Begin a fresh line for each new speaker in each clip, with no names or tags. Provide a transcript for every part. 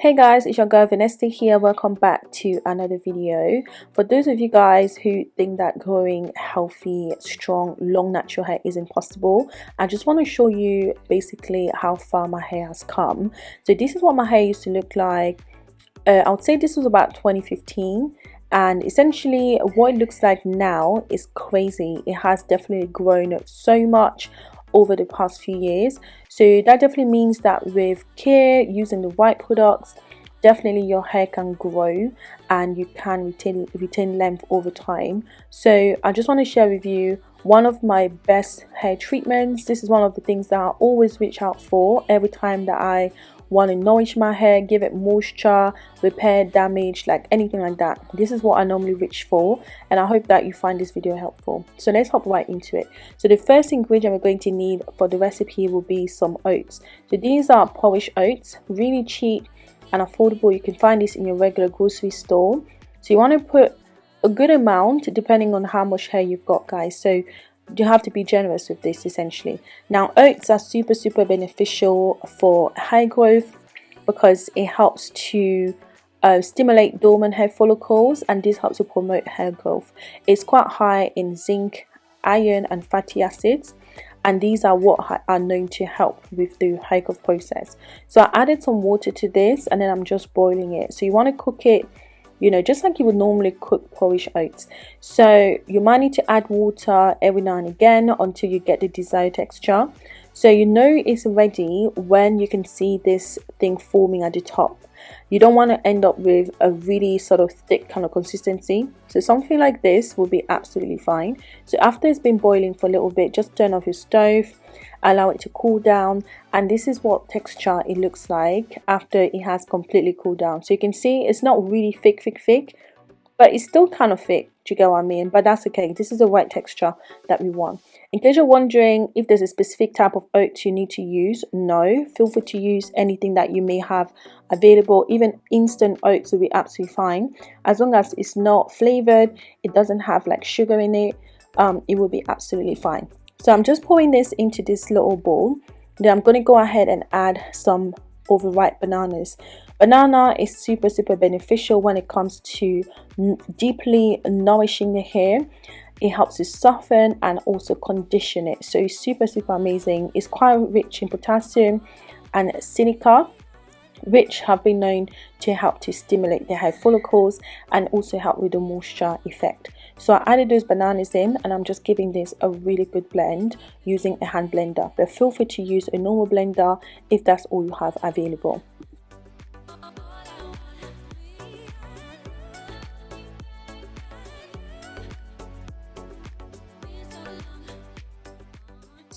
Hey guys, it's your girl Vanessa here. Welcome back to another video. For those of you guys who think that growing healthy, strong, long natural hair is impossible, I just want to show you basically how far my hair has come. So this is what my hair used to look like. Uh, I would say this was about 2015 and essentially what it looks like now is crazy. It has definitely grown so much over the past few years. So that definitely means that with care using the right products definitely your hair can grow and you can retain retain length over time. So i just want to share with you one of my best hair treatments. This is one of the things that i always reach out for every time that i want to nourish my hair give it moisture repair damage like anything like that. This is what i normally reach for and i hope that you find this video helpful. So let's hop right into it. So the first ingredient we're going to need for the recipe will be some oats. So these are polish oats really cheap and affordable. You can find this in your regular grocery store. So you want to put a good amount depending on how much hair you've got guys. So you have to be generous with this essentially. Now oats are super super beneficial for hair growth because it helps to uh, stimulate dormant hair follicles and this helps to promote hair growth. It's quite high in zinc iron and fatty acids and these are what are known to help with the hair growth process. So i added some water to this and then i'm just boiling it. So you want to cook it you know just like you would normally cook polish oats. So you might need to add water every now and again until you get the desired texture so you know it's ready when you can see this thing forming at the top. You don't want to end up with a really sort of thick kind of consistency. So something like this will be absolutely fine. So after it's been boiling for a little bit just turn off your stove allow it to cool down. And this is what texture it looks like after it has completely cooled down. So you can see it's not really thick thick thick but it's still kind of thick do you get what I mean? But that's okay. This is the right texture that we want. In case you're wondering if there's a specific type of oats you need to use no. Feel free to use anything that you may have available. Even instant oats will be absolutely fine. As long as it's not flavored it doesn't have like sugar in it um, it will be absolutely fine. So I'm just pouring this into this little bowl. Then I'm going to go ahead and add some overripe bananas banana is super super beneficial when it comes to deeply nourishing the hair. It helps to soften and also condition it. So it's super super amazing. It's quite rich in potassium and silica which have been known to help to stimulate the hair follicles and also help with the moisture effect. So I added those bananas in and I'm just giving this a really good blend using a hand blender. But feel free to use a normal blender if that's all you have available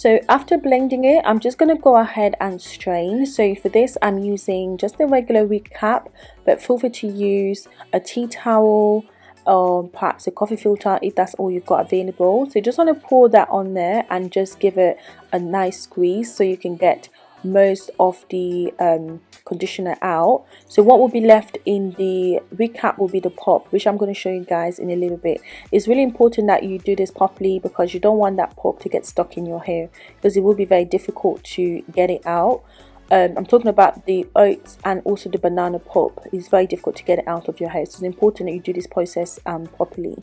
so after blending it i'm just going to go ahead and strain. So for this i'm using just a regular wig cap but feel free to use a tea towel or perhaps a coffee filter if that's all you've got available. So you just want to pour that on there and just give it a nice squeeze so you can get most of the um, conditioner out. So what will be left in the recap will be the pop which I'm going to show you guys in a little bit. It's really important that you do this properly because you don't want that pop to get stuck in your hair because it will be very difficult to get it out. Um, I'm talking about the oats and also the banana pulp it's very difficult to get it out of your hair. So it's important that you do this process um, properly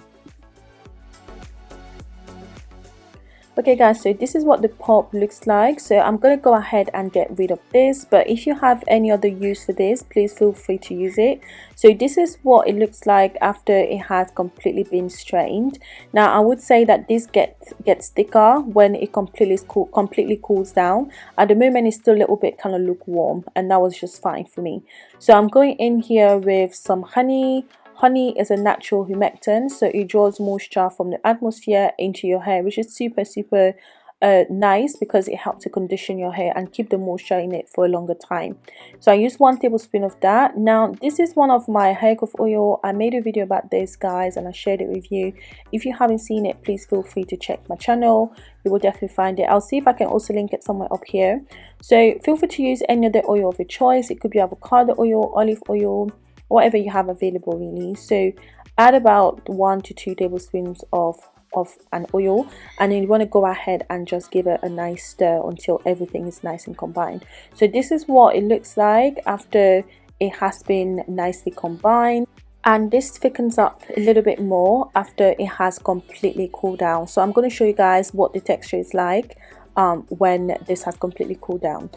okay guys so this is what the pulp looks like. So i'm to go ahead and get rid of this but if you have any other use for this please feel free to use it. So this is what it looks like after it has completely been strained. Now i would say that this gets gets thicker when it completely cool, completely cools down. At the moment it's still a little bit kind of lukewarm and that was just fine for me. So i'm going in here with some honey Honey is a natural humectant, so it draws moisture from the atmosphere into your hair, which is super, super uh, nice because it helps to condition your hair and keep the moisture in it for a longer time. So I used one tablespoon of that. Now this is one of my hair growth oil. I made a video about this guys and I shared it with you. If you haven't seen it, please feel free to check my channel. You will definitely find it. I'll see if I can also link it somewhere up here. So feel free to use any other oil of your choice. It could be avocado oil, olive oil, whatever you have available really. So add about one to two tablespoons of of an oil and then you want to go ahead and just give it a nice stir until everything is nice and combined. So this is what it looks like after it has been nicely combined and this thickens up a little bit more after it has completely cooled down. So I'm going to show you guys what the texture is like um, when this has completely cooled down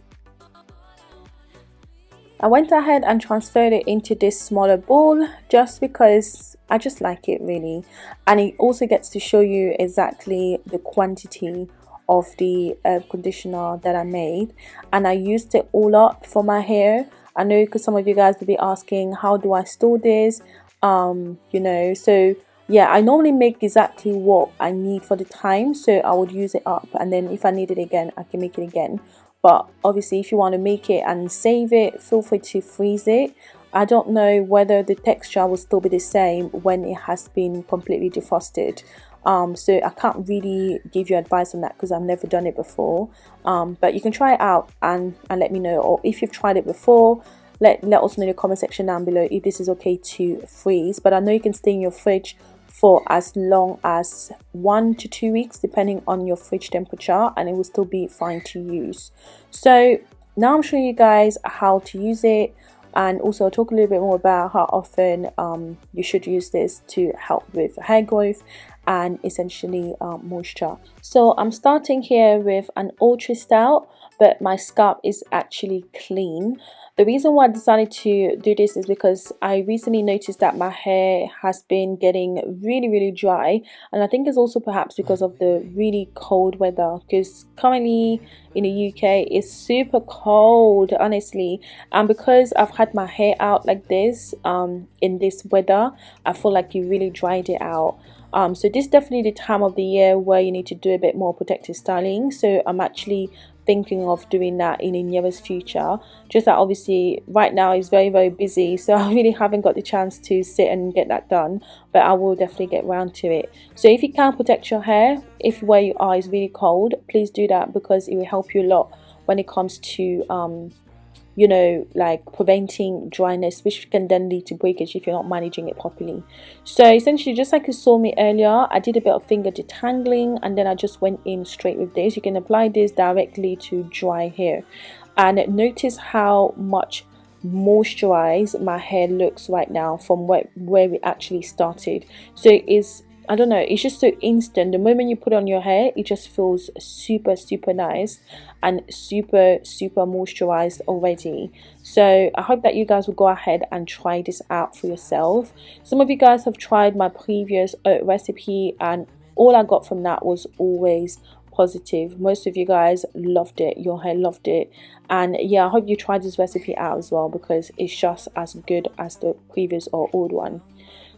I went ahead and transferred it into this smaller bowl just because I just like it really. And it also gets to show you exactly the quantity of the uh, conditioner that I made. And I used it all up for my hair. I know because some of you guys will be asking how do I store this? Um you know so yeah I normally make exactly what I need for the time. So I would use it up and then if I need it again I can make it again but obviously if you want to make it and save it feel free to freeze it. I don't know whether the texture will still be the same when it has been completely defrosted. Um, so I can't really give you advice on that because I've never done it before. Um, but you can try it out and, and let me know. Or if you've tried it before let, let us know in the comment section down below if this is okay to freeze. But I know you can stay in your fridge for as long as one to two weeks depending on your fridge temperature and it will still be fine to use. So now I'm showing you guys how to use it and also talk a little bit more about how often um, you should use this to help with hair growth and essentially um, moisture. So I'm starting here with an ultra stout but my scalp is actually clean. The reason why I decided to do this is because I recently noticed that my hair has been getting really really dry and I think it's also perhaps because of the really cold weather because currently in the UK it's super cold honestly. And because I've had my hair out like this um, in this weather I feel like you really dried it out um, so this is definitely the time of the year where you need to do a bit more protective styling. So I'm actually thinking of doing that in the nearest future. Just that obviously right now is very very busy so I really haven't got the chance to sit and get that done but I will definitely get around to it. So if you can protect your hair if where you are is really cold please do that because it will help you a lot when it comes to um, you know like preventing dryness which can then lead to breakage if you're not managing it properly. So essentially just like you saw me earlier I did a bit of finger detangling and then I just went in straight with this. You can apply this directly to dry hair. And notice how much moisturized my hair looks right now from where, where we actually started. So it is I don't know, it's just so instant. The moment you put on your hair, it just feels super, super nice and super, super moisturized already. So I hope that you guys will go ahead and try this out for yourself. Some of you guys have tried my previous oat recipe and all I got from that was always positive most of you guys loved it your hair loved it and yeah i hope you tried this recipe out as well because it's just as good as the previous or old one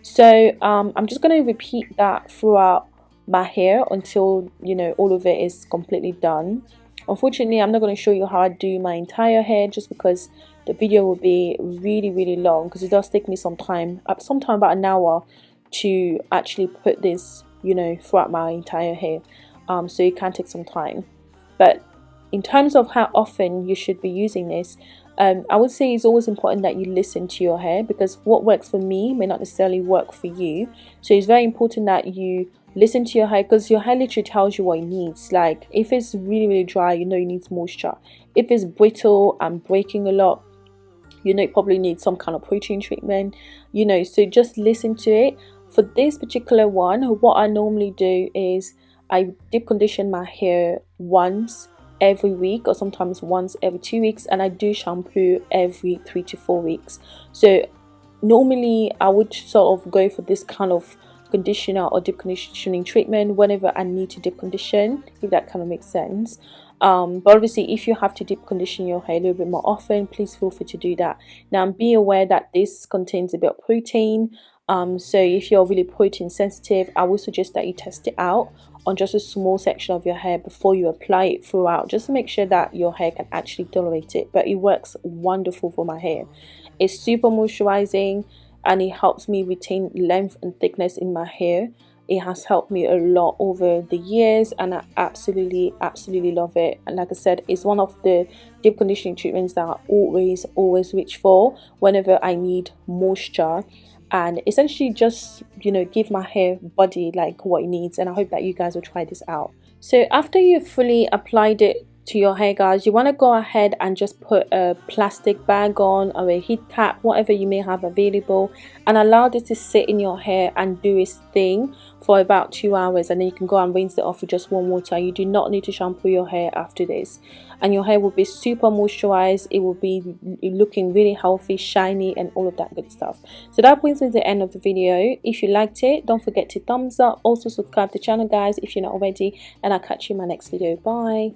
so um, I'm just going to repeat that throughout my hair until you know all of it is completely done. Unfortunately I'm not going to show you how I do my entire hair just because the video will be really really long because it does take me some time uh, sometime about an hour to actually put this you know throughout my entire hair. Um, so it can take some time. But in terms of how often you should be using this um, I would say it's always important that you listen to your hair because what works for me may not necessarily work for you. So it's very important that you listen to your hair because your hair literally tells you what it needs. Like if it's really, really dry, you know it needs moisture. If it's brittle and breaking a lot, you know it probably needs some kind of protein treatment. You know, so just listen to it. For this particular one, what I normally do is I deep condition my hair once every week or sometimes once every two weeks and I do shampoo every three to four weeks. So normally I would sort of go for this kind of conditioner or deep conditioning treatment whenever I need to deep condition if that kind of makes sense. Um, but obviously if you have to deep condition your hair a little bit more often please feel free to do that. Now be aware that this contains a bit of protein. Um, so if you're really protein sensitive I would suggest that you test it out on just a small section of your hair before you apply it throughout just to make sure that your hair can actually tolerate it. But it works wonderful for my hair. It's super moisturizing and it helps me retain length and thickness in my hair. It has helped me a lot over the years and I absolutely absolutely love it. And like I said it's one of the deep conditioning treatments that I always always reach for whenever I need moisture and essentially just you know give my hair body like what it needs and I hope that you guys will try this out. So after you've fully applied it to your hair guys. You want to go ahead and just put a plastic bag on or a heat cap whatever you may have available and allow this to sit in your hair and do its thing for about two hours and then you can go and rinse it off with just warm water. You do not need to shampoo your hair after this. And your hair will be super moisturized. It will be looking really healthy shiny and all of that good stuff. So that brings me to the end of the video. If you liked it don't forget to thumbs up. Also subscribe to the channel guys if you're not already. And i'll catch you in my next video. Bye